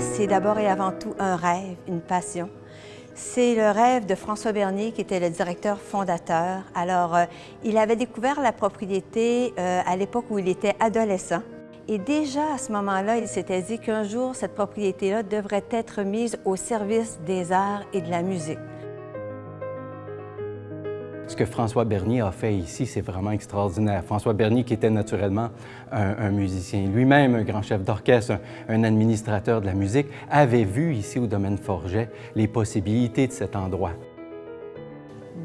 c'est d'abord et avant tout un rêve, une passion. C'est le rêve de François Bernier, qui était le directeur fondateur. Alors, euh, il avait découvert la propriété euh, à l'époque où il était adolescent. Et déjà à ce moment-là, il s'était dit qu'un jour, cette propriété-là devrait être mise au service des arts et de la musique. Ce que François Bernier a fait ici, c'est vraiment extraordinaire. François Bernier, qui était naturellement un, musicien, lui-même un grand chef d'orchestre, un, administrateur de la musique, avait vu ici au domaine Forget les possibilités de cet endroit.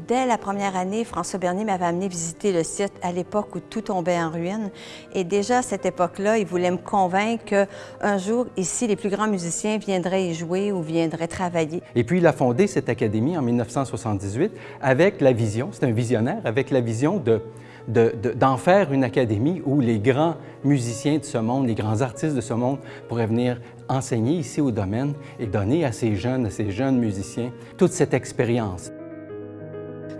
Dès la première année, François Bernier m'avait amené visiter le site à l'époque où tout tombait en ruine. Et déjà à cette époque-là, il voulait me convaincre qu'un jour, ici, les plus grands musiciens viendraient y jouer ou viendraient travailler. Et puis, il a fondé cette académie en 1978 avec la vision, c'est un visionnaire, avec la vision de d'en faire une académie où les grands musiciens de ce monde, les grands artistes de ce monde pourraient venir enseigner ici au domaine et donner à ces jeunes, à ces jeunes musiciens toute cette expérience.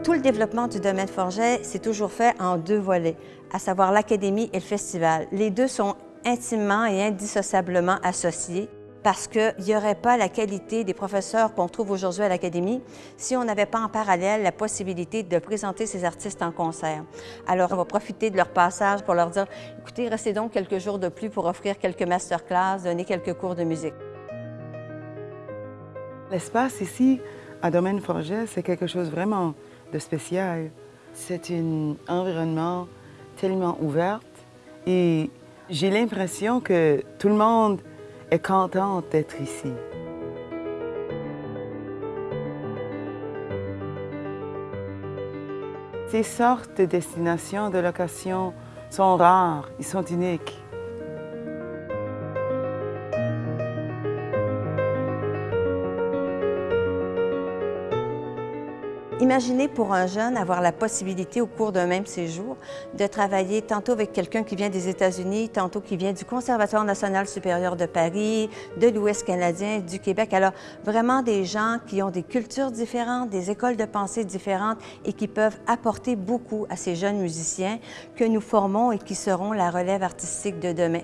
Tout le développement du domaine Forget s'est toujours fait en deux volets, à savoir l'académie et le festival. Les deux sont intimement et indissociablement associés parce qu'il n'y aurait pas la qualité des professeurs qu'on trouve aujourd'hui à l'Académie si on n'avait pas en parallèle la possibilité de présenter ces artistes en concert. Alors, on va profiter de leur passage pour leur dire, écoutez, restez donc quelques jours de plus pour offrir quelques masterclass, donner quelques cours de musique. L'espace ici, à Domaine Forget, c'est quelque chose vraiment de spécial. C'est un environnement tellement ouvert et j'ai l'impression que tout le monde est content d'être ici. Ces sortes de destinations de location sont rares, ils sont uniques. Imaginez pour un jeune avoir la possibilité au cours d'un même séjour de travailler tantôt avec quelqu'un qui vient des États-Unis, tantôt qui vient du Conservatoire national supérieur de Paris, de l'Ouest canadien, du Québec. Alors vraiment des gens qui ont des cultures différentes, des écoles de pensée différentes et qui peuvent apporter beaucoup à ces jeunes musiciens que nous formons et qui seront la relève artistique de demain.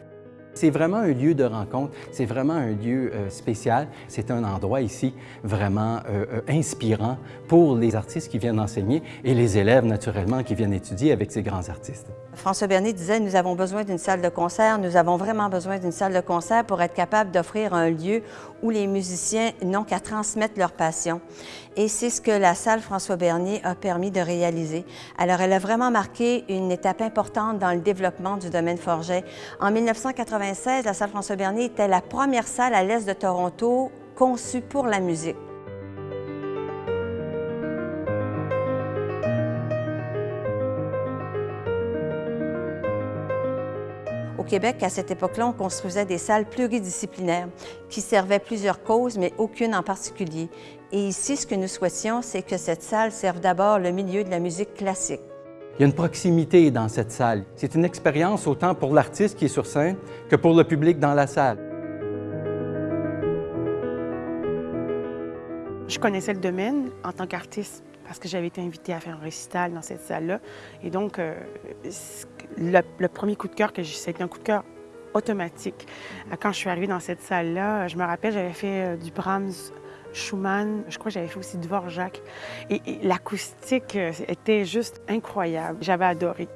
C'est vraiment un lieu de rencontre, c'est vraiment un lieu euh, spécial. C'est un endroit ici vraiment euh, euh, inspirant pour les artistes qui viennent enseigner et les élèves, naturellement, qui viennent étudier avec ces grands artistes. François Bernier disait, nous avons besoin d'une salle de concert, nous avons vraiment besoin d'une salle de concert pour être capable d'offrir un lieu où les musiciens n'ont qu'à transmettre leur passion. Et c'est ce que la salle François Bernier a permis de réaliser. Alors, elle a vraiment marqué une étape importante dans le développement du domaine Forget. En 1996, la salle François Bernier était la première salle à l'est de Toronto conçue pour la musique. Au Québec, à cette époque-là, on construisait des salles pluridisciplinaires qui servaient plusieurs causes, mais aucune en particulier. Et ici, ce que nous souhaitions, c'est que cette salle serve d'abord le milieu de la musique classique. Il y a une proximité dans cette salle. C'est une expérience autant pour l'artiste qui est sur scène que pour le public dans la salle. Je connaissais le domaine en tant qu'artiste parce que j'avais été invitée à faire un récital dans cette salle-là. Et donc, euh, le, premier coup de cœur que j'ai, c'était un coup de cœur automatique. Quand je suis arrivée dans cette salle-là, je me rappelle, j'avais fait euh, du Brahms, Schumann, je crois que j'avais fait aussi Dvorak. Et, et l'acoustique euh, était juste incroyable. J'avais adoré.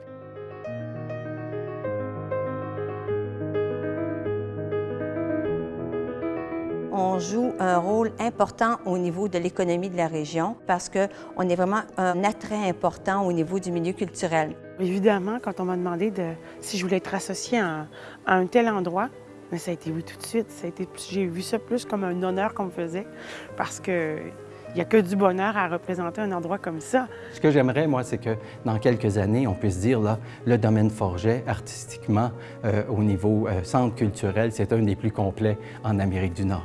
on joue un rôle important au niveau de l'économie de la région parce qu'on est vraiment un attrait important au niveau du milieu culturel. Évidemment, quand on m'a demandé de, si je voulais être associée à, un tel endroit, mais ça a été oui tout de suite. J'ai vu ça plus comme un honneur qu'on me faisait parce que il n'y a que du bonheur à représenter un endroit comme ça. Ce que j'aimerais, moi, c'est que dans quelques années, on puisse dire, là, le domaine Forget, artistiquement, euh, au niveau euh, centre culturel, c'est un des plus complets en Amérique du Nord.